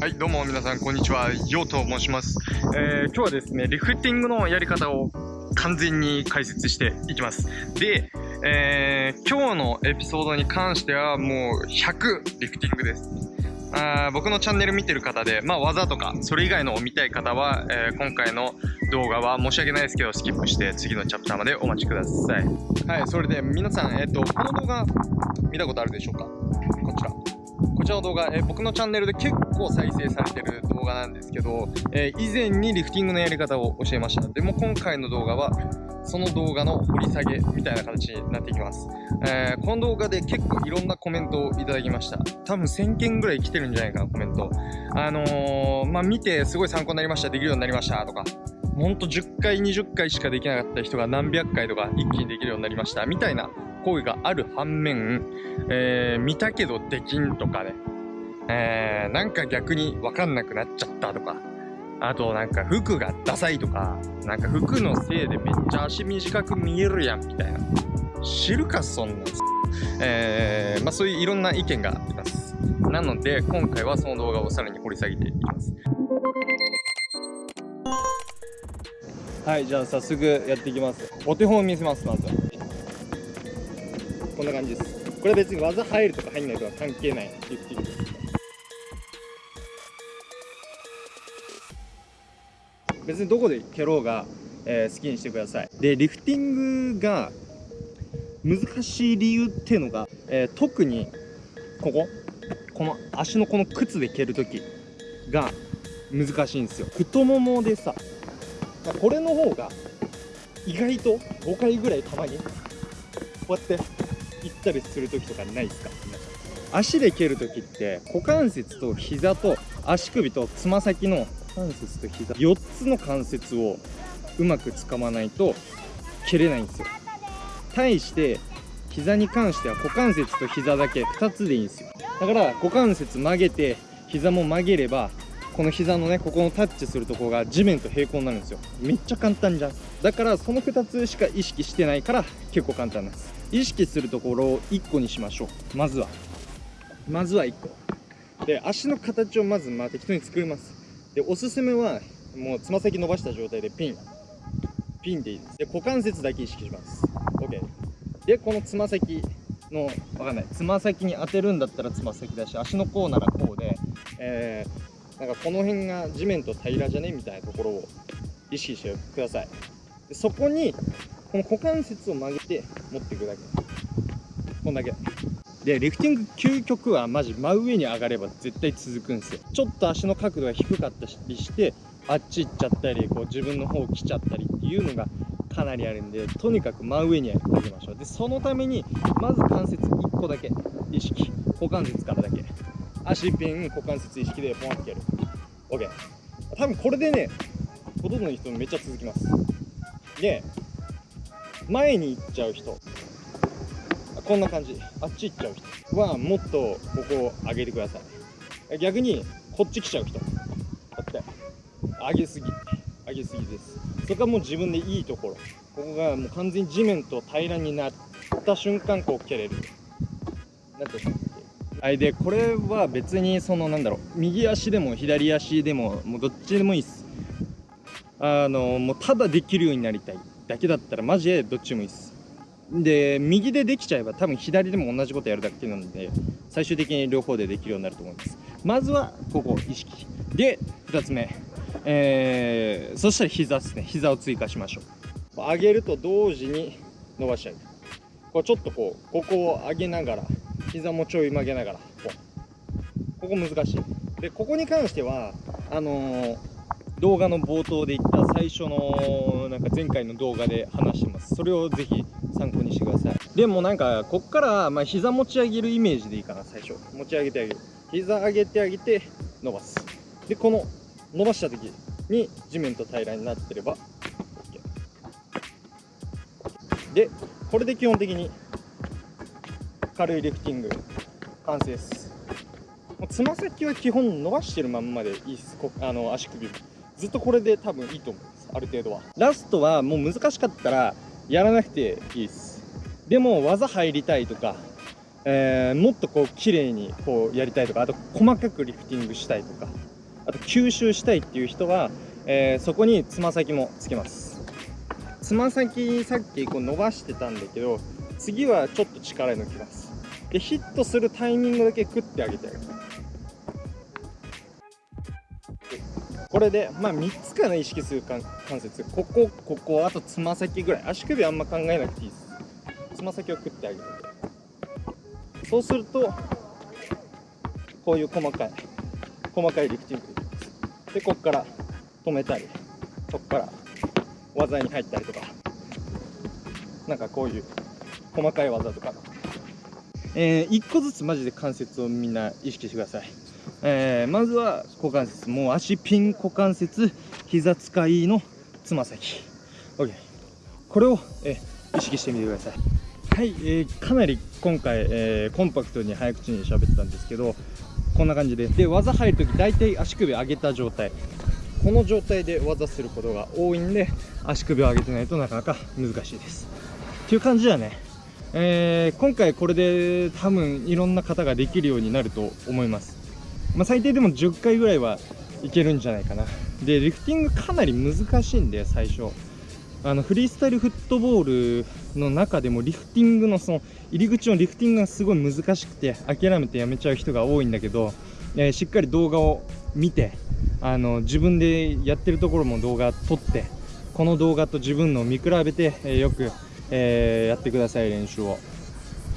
はい、どうも皆さん、こんにちは。ヨウと申します。えー、今日はですね、リフティングのやり方を完全に解説していきます。で、えー、今日のエピソードに関してはもう100リフティングです。あ僕のチャンネル見てる方で、まあ技とか、それ以外のを見たい方は、えー今回の動画は申し訳ないですけど、スキップして次のチャプターまでお待ちください。はい、それで皆さん、えっ、と、この動画見たことあるでしょうか？こちら。こちらの動画、えー僕のチャンネルで結構再生されてる動画なんですけど、えー以前にリフティングのやり方を教えました。でも今回の動画は、その動画の掘り下げみたいな形になっていきます。えーこの動画で結構いろんなコメントをいただきました。多分1000件ぐらい来てるんじゃないかな、コメント。あの、まあ、見てすごい参考になりました、できるようになりましたとか、ほんと10回、20回しかできなかった人が何百回とか一気にできるようになりました、みたいな声がある反面、えー見たけどできんとかね、えーなんか逆にわかんなくなっちゃったとか、あとなんか服がダサいとか、なんか服のせいでめっちゃ足短く見えるやんみたいな。知るかそんなん。えー、まあそういういろんな意見があります。なので今回はその動画をさらに掘り下げていきます。はい、じゃあ早速やっていきます。お手本を見せます、まずは。こんな感じです。これ別に技入るとか入んないとか関係ないリフティングです。別にどこで蹴ろうが、えー好きにしてください。で、リフティングが難しい理由っていうのが、えー特にここ、この足のこの靴で蹴るときが難しいんですよ。太ももでさ、これの方が意外と5回ぐらいたまにこうやって行ったりするときとかないですか？皆さん。足で蹴るときって股関節と膝と足首とつま先の股関節と膝4つの関節をうまく掴まないと蹴れないんですよ。対して膝に関しては股関節と膝だけ2つでいいんですよ。だから股関節曲げて膝も曲げればこの膝のねここのタッチするところが地面と平行になるんですよ。めっちゃ簡単じゃん。だからその2つしか意識してないから結構簡単なんです。意識するところを1個にしましょう。まずは。まずは1個。で足の形をまずまあ適当に作ります。でおすすめはもうつま先伸ばした状態でピン。ピンでいいです。で股関節だけ意識します。OK でこのつま先のわかんない。つま先に当てるんだったらつま先だし足の甲ならこうでえー、なんかこの辺が地面と平らじゃね？みたいなところを意識してください。でそこにこの股関節を曲げて持っていくだけ。こんだけ。でリフティング究極はマジ真上に上がれば絶対続くんですよ。ちょっと足の角度が低かったりしてあっち行っちゃったりこう自分の方来ちゃったりっていうのがかなりあるんでとにかく真上に上げましょう。でそのためにまず関節1個だけ。意識。股関節からだけ。足ピン股関節意識でポンってやる。OK 多分これでねほとんどの人めっちゃ続きます。で前に行っちゃう人。こんな感じ。あっち行っちゃう人はもっとここを上げてください。逆にこっち来ちゃう人。こうって上げすぎ。上げすぎです。そこはもう自分でいいところ。ここがもう完全に地面と平らになった瞬間こう蹴れる。なんてはい。でこれは別にそのなんだろう。右足でも左足でももうどっちでもいいです。あのもうただできるようになりたいだけだったらマジでどっちもいいです。で右でできちゃえば多分左でも同じことやるだけなので最終的に両方でできるようになると思います。まずはここ意識。で2つ目。えー、そしたら膝ですね。膝を追加しましょう。上げると同時に伸ばしちゃうこうちょっとこうここを上げながら。膝もちょい曲げながらこここ難しい。でここに関してはあのー動画の冒頭で言った最初のなんか前回の動画で話してます。それをぜひ参考にしてください。でもなんかこっからまあ膝持ち上げるイメージでいいかな最初。持ち上げてあげる。膝上げてあげて伸ばす。でこの伸ばした時に地面と平らになってれば OK でこれで基本的に軽いリフティング。完成です。つま先は基本伸ばしてるまんまでいいです。あの足首。ずっとこれで多分いいと思います。ある程度は。ラストはもう難しかったらやらなくていいです。でも技入りたいとか、えーもっとこう綺麗にこうやりたいとかあと細かくリフティングしたいとかあと吸収したいっていう人は、えーそこにつま先もつけます。つま先さっきこう伸ばしてたんだけど次はちょっと力抜きます。でヒットするタイミングだけクッて上げてあげる。これでまあ3つかな意識する関関節。ここここあとつま先ぐらい。足首あんま考えなくていいです。つま先をクッてあげる。そうするとこういう細かい細かいリフティング。できますでここから止めたりそこから技に入ったりとか。なんかこういう細かい技とか。えー、1個ずつマジで関節をみんな意識してください、えー、まずは股関節もう足ピン股関節膝使いのつま先。OK これを、えー意識してみてください。はい、えーかなり今回、えーコンパクトに早口に喋ってたんですけどこんな感じで。で技入るとき大体足首上げた状態。この状態で技することが多いんで足首を上げてないとなかなか難しいです。っていう感じだね。えー今回これで多分いろんな方ができるようになると思います、まあ、最低でも10回ぐらいはいけるんじゃないかな。でリフティングかなり難しいんで最初。あのフリースタイルフットボールの中でもリフティングのその入り口のリフティングがすごい難しくて諦めてやめちゃう人が多いんだけど、えーしっかり動画を見てあの自分でやってるところも動画撮ってこの動画と自分のを見比べて、えーよく、えーやってください練習を。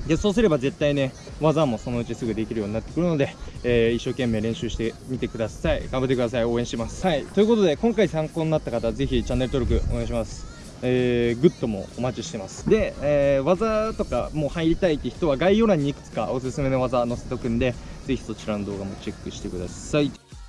でそうすれば絶対ね技もそのうちすぐできるようになってくるので、えー一生懸命練習してみてください。頑張ってください。応援してます。はい。ということで今回参考になった方はぜひチャンネル登録お願いします。えーグッドもお待ちしてます。で、えー技とかもう入りたいって人は概要欄にいくつかおすすめの技載せとくんでぜひそちらの動画もチェックしてください「